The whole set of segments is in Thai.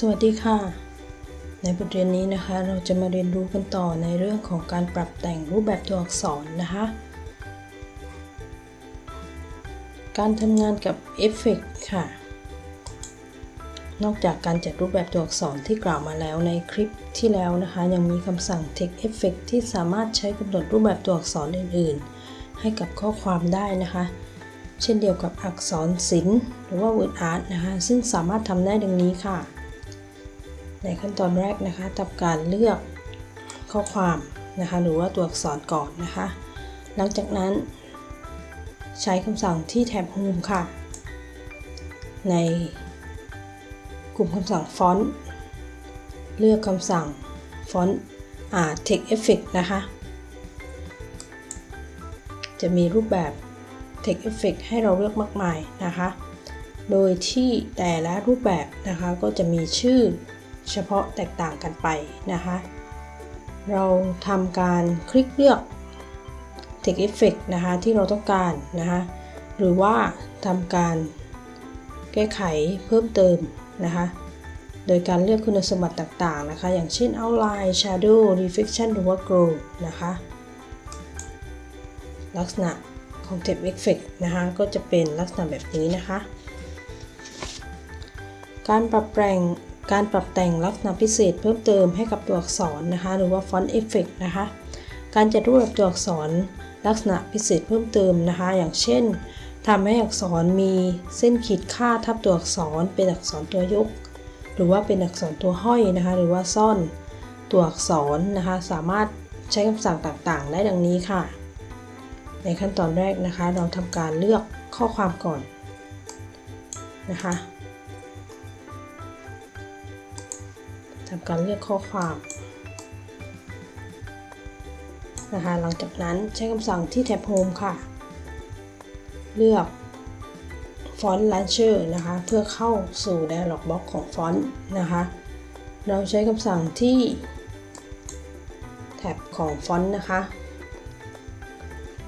สวัสดีค่ะ ในบทเรียนนี้นะคะ เราจะมาเรียนรู้กันต่อในเรื่องของการปรับแต่งรูปแบบตัวอักษรนะคะ การทำงานกับเอฟเฟกค่ะ นอกจากการจัดรูปแบบตัวอักษรที่กล่าวมาแล้วในคลิปที่แล้วนะคะ ยังมีคำสั่ง text effect ที่สามารถใช้กำหนดรูปแบบตัวอักษรอื่น ๆ ให้กับข้อความได้นะคะเช่นเดียวกับอักษรศิลป์หรือว่า word art นะคะ ซึ่งสามารถทำได้ดังนี้ค่ะ ในขั้นตอนแรกนะคะทำการเลือกข้อความนะคะหรือว่าตัวอักษรก่อนนะคะ หลังจากนั้น ใช้คำสั่งที่แท็บ Home ค่ะ ในกลุ่มคำสั่งฟอนต์เลือกคำสั่งฟอนต์อ่า text effect นะคะ จะมีรูปแบบ text effect ให้เราเลือกมากมายนะคะ โดยที่แต่ละรูปแบบนะคะก็จะมีชื่อ เฉพาะแตกต่างกันไปนะคะ เราทำการคลิกเลือก text effect นะคะที่เราต้องการนะคะหรือว่าทำการแก้ไขเพิ่มเติมนะคะโดยการเลือกคุณสมบัติต่างๆนะคะ อย่างเช่น outline shadow reflection หรือว่า glow นะคะ ลักษณะของ text effect นะคะ ก็จะเป็นลักษณะแบบนี้นะคะ การปรับแต่ง การปรับแต่งลักษณะพิเศษเพิ่มเติมให้กับตัวอักษรนะคะ หรือว่า font effect นะคะ การจัดรูปแบบตัวอักษรลักษณะพิเศษเพิ่มเติมนะคะ อย่างเช่นทำให้อักษรมีเส้นขีดค่าทับตัวอักษร เป็นอักษรตัวยก หรือว่าเป็นอักษรตัวห้อยนะคะ หรือว่าซ่อนตัวอักษรนะคะ สามารถใช้คำสั่งต่างๆ ได้ดังนี้ค่ะ ในขั้นตอนแรกนะคะ เราทำการเลือกข้อความก่อนนะคะ ทำการเลือกข้อความนะคะหลังจากนั้นใช้คำสั่งที่แท็บ Home ค่ะ เลือก Font Launcher นะคะ เพื่อเข้าสู่ Dialog Box ของฟอนต์นะคะ เราใช้คำสั่งที่แท็บของฟอนต์นะคะ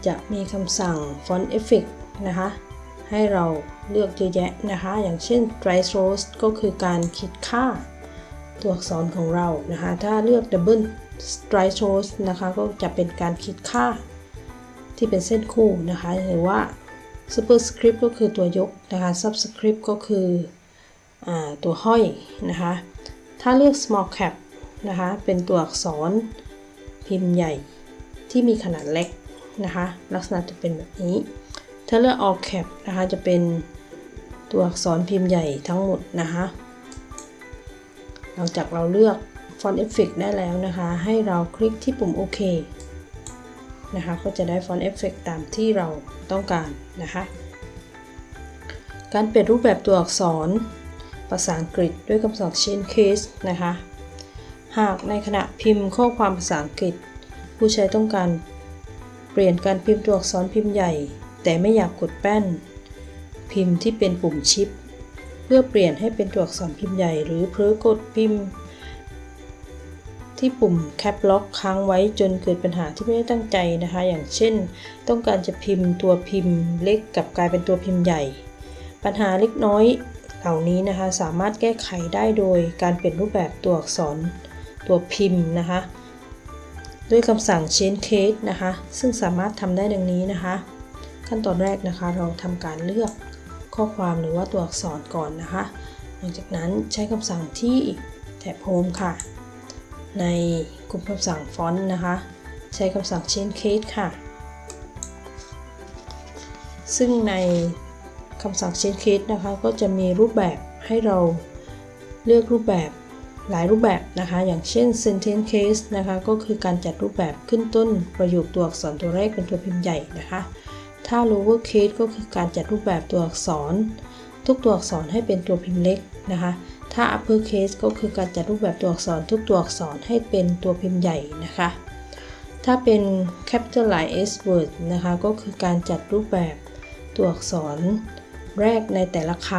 จะมีคำสั่ง Font Effect นะคะ ให้เราเลือกเยอะแยะนะคะ อย่างเช่น Dry Strokes ก็คือการคิดค่า ตัวอักษรของเรานะคะ ถ้าเลือก Double Strike Strokes นะคะ ก็จะเป็นการคิดค่าที่เป็นเส้นคู่นะคะ หรือว่า Superscript ก็คือตัวยกนะคะ Subscript ก็คืออตัวห้อยนะคะ ถ้าเลือก Small Cap นะคะ เป็นตัวอักษรพิมพ์ใหญ่ที่มีขนาดเล็กนะคะ ลักษณะจะเป็นแบบนี้ ถ้าเลือก All Cap นะคะ จะเป็นตัวอักษรพิมพ์ใหญ่ทั้งหมดนะคะ หลังจากเราเลือก Font Effect ได้แล้วนะคะ ให้เราคลิกที่ปุ่มโอเคนะคะ ก็จะได้ Font Effect ตามที่เราต้องการนะคะ การเปลี่ยนรูปแบบตัวอักษรภาษาอังกฤษด้วยคำสั่ง change case นะคะ หากในขณะพิมพ์ข้อความภาษาอังกฤษ ผู้ใช้ต้องการเปลี่ยนการพิมพ์ตัวอักษรพิมพ์ใหญ่ แต่ไม่อยากกดแป้น พิมพ์ที่เป็นปุ่มชิป เพื่อเปลี่ยนให้เป็นตัวอักษรพิมพ์ใหญ่ หรือเพ้อกดพิมพ์ ที่ปุ่ม Cap Lock ค้างไว้จนเกิดปัญหาที่ไม่ได้ตั้งใจนะคะ อย่างเช่น ต้องการจะพิมพ์ตัวพิมพ์เล็กกับกลายเป็นตัวพิมพ์ใหญ่ ปัญหาเล็กน้อยเหล่านี้นะคะสามารถแก้ไขได้โดยการเปลี่ยนรูปแบบตัวอักษรตัวพิมพ์นะคะด้วยคำสั่ง change case นะคะ ซึ่งสามารถทำได้ดังนี้นะคะ ขั้นตอนแรกนะคะ เราทำการเลือก ข้อความหรือว่าตัวอักษรก่อนนะคะ หลังจากนั้นใช้คำสั่งที่แท็บ Home ค่ะ ในกลุ่มคำสั่งฟอนต์นะคะ ใช้คำสั่ง change case ค่ะ ซึ่งในคำสั่ง change case นะคะ ก็จะมีรูปแบบให้เราเลือกรูปแบบหลายรูปแบบนะคะ อย่างเช่น sentence case นะคะ ก็คือการจัดรูปแบบขึ้นต้นประโยคตัวอักษรตัวแรกเป็นตัวพิมพ์ใหญ่นะคะ ถ้า lower case ก็คือการจัดรูปแบบตัวอักษร ทุกตัวอักษรให้เป็นตัวพิมพ์เล็กนะคะ ถ้า upper case ก็คือการจัดรูปแบบตัวอักษร ทุกตัวอักษรให้เป็นตัวพิมพ์ใหญ่นะคะ ถ้าเป็น capitalize word นะคะก็คือการจัดรูปแบบตัวอักษรแรกในแต่ละค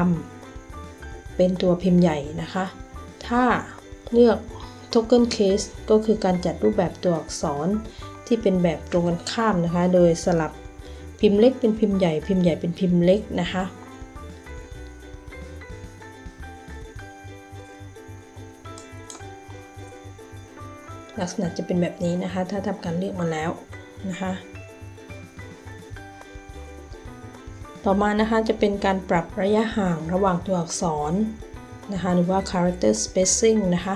ำเป็นตัวพิมพ์ใหญ่นะคะ ถ้าเลือก token case ก็คือการจัดรูปแบบตัวอักษรที่เป็นแบบตรงกันข้ามนะคะ โดยสลับ พิมพ์เล็กเป็นพิมพ์ใหญ่พิมพ์ใหญ่เป็นพิมพ์เล็กนะคะลักษณะจะเป็นแบบนี้นะคะ ถ้าทำการเลือกมาแล้วนะคะ ต่อมานะคะจะเป็นการปรับระยะห่างระหว่างตัวอักษรนะคะหรือว่า character spacing นะคะ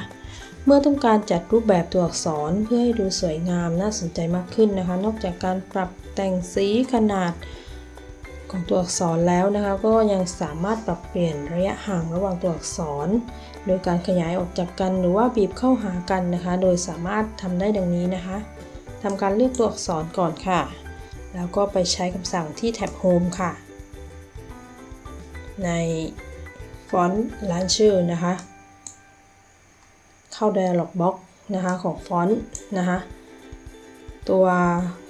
เมื่อต้องการจัดรูปแบบตัวอักษรเพื่อให้ดูสวยงามน่าสนใจมากขึ้นนะคะ นอกจากการปรับ แต่งสีขนาดของตัวอักษรแล้วนะคะ ก็ยังสามารถปรับเปลี่ยนระยะห่างระหว่างตัวอักษร โดยการขยายออกจากกันหรือว่าบีบเข้าหากันนะคะ โดยสามารถทำได้ดังนี้นะคะทำการเลือกตัวอักษรก่อนค่ะ แล้วก็ไปใช้คำสั่งที่แท็บ Home ค่ะ ในฟอนต์ Launcher นะคะ เข้า Dialog Box นะคะของฟอนต์นะคะ ตัว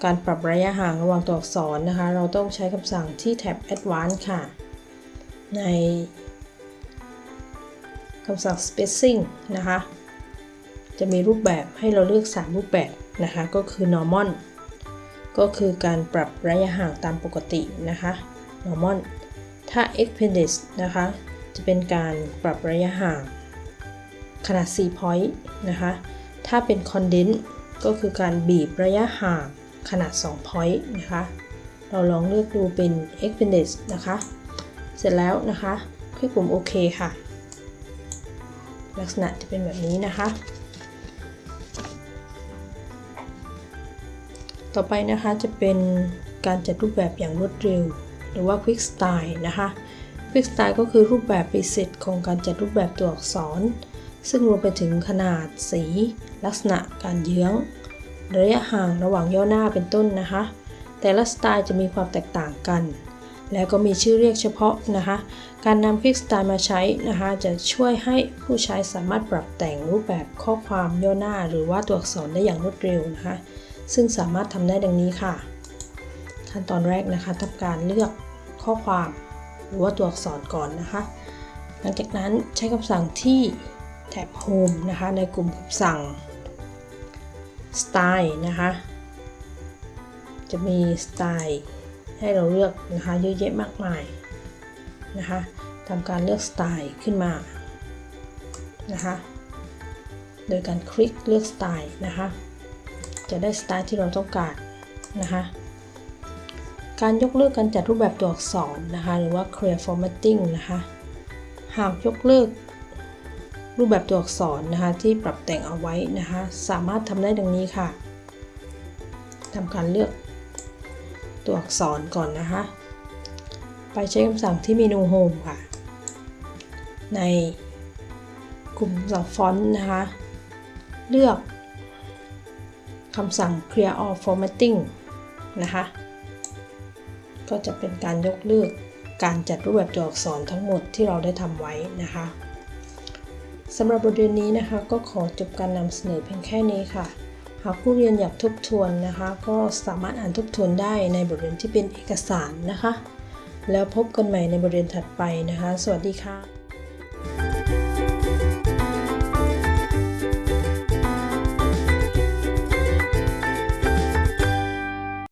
การปรับระยะห่างระหว่างตัวอักษรนะคะ เราต้องใช้คำสั่งที่แท็บ Advanced ค่ะ ในคำสั่ง Spacing นะคะ จะมีรูปแบบให้เราเลือก 3 รูปแบบนะคะ ก็คือ Normal ก็คือการปรับระยะห่างตามปกตินะคะ Normal ถ้า Expanded นะคะ จะเป็นการปรับระยะห่างขนาด 4 point นะคะ ถ้าเป็น Condense ก็คือการบีบระยะห่างขนาด 2 point นะคะ เราลองเลือกดูเป็น Expanded นะคะ เสร็จแล้วนะคะ คลิกปุ่มโอเคค่ะ ลักษณะจะเป็นแบบนี้นะคะ ต่อไปนะคะจะเป็นการจัดรูปแบบอย่างรวดเร็ว หรือว่า Quick Style นะคะ Quick Style ก็คือรูปแบบปิเศษของการจัดรูปแบบตัวอักษร ซึ่งรวมไปถึงขนาดสี ลักษณะการเยื้อง ระยะห่างระหว่างย่อหน้าเป็นต้นนะคะ แต่ละสไตล์จะมีความแตกต่างกัน แล้วก็มีชื่อเรียกเฉพาะนะคะ การนำ Quick Style มาใช้นะคะ จะช่วยให้ผู้ใช้สามารถปรับแต่งรูปแบบข้อความย่อหน้า หรือว่าตัวอักษรได้อย่างรวดเร็วนะคะ ซึ่งสามารถทำได้ดังนี้ค่ะ ขั้นตอนแรกนะคะทำการเลือกข้อความ หรือว่าตัวอักษรก่อนนะคะ หลังจากนั้นใช้คำสั่งที่ แท็บ Home นะคะในกลุ่มคำสั่ง Style นะคะจะมีสไตล์ให้เราเลือกนะคะเยอะแยะมากมายนะคะทำการเลือกสไตล์ขึ้นมานะคะโดยการคลิกเลือกสไตล์นะคะจะได้สไตล์ที่เราต้องการนะคะการยกเลิกการจัดรูปแบบตัวอักษรนะคะหรือว่า clear formatting นะคะหากยกเลิก รูปแบบตัวอักษรนะคะที่ปรับแต่งเอาไว้นะคะสามารถทำได้ดังนี้ค่ะทำการเลือกตัวอักษรก่อนนะคะ ไปใช้คำสั่งที่เมนู Home ค่ะ ในกลุ่มสั่งฟอนต์นะคะ เลือกคำสั่ง clear all formatting นะคะ ก็จะเป็นการยกเลิกการจัดรูปแบบตัวอักษรทั้งหมดที่เราได้ทำไว้นะคะ สำหรับบทเรียนนี้นะคะ ก็ขอจบการนำเสนอเพียงแค่นี้ค่ะ หากผู้เรียนอยากทบทวนนะคะ ก็สามารถอ่านทบทวนได้ในบทเรียนที่เป็นเอกสารนะคะ แล้วพบกันใหม่ในบทเรียนถัดไปนะคะ สวัสดีค่ะ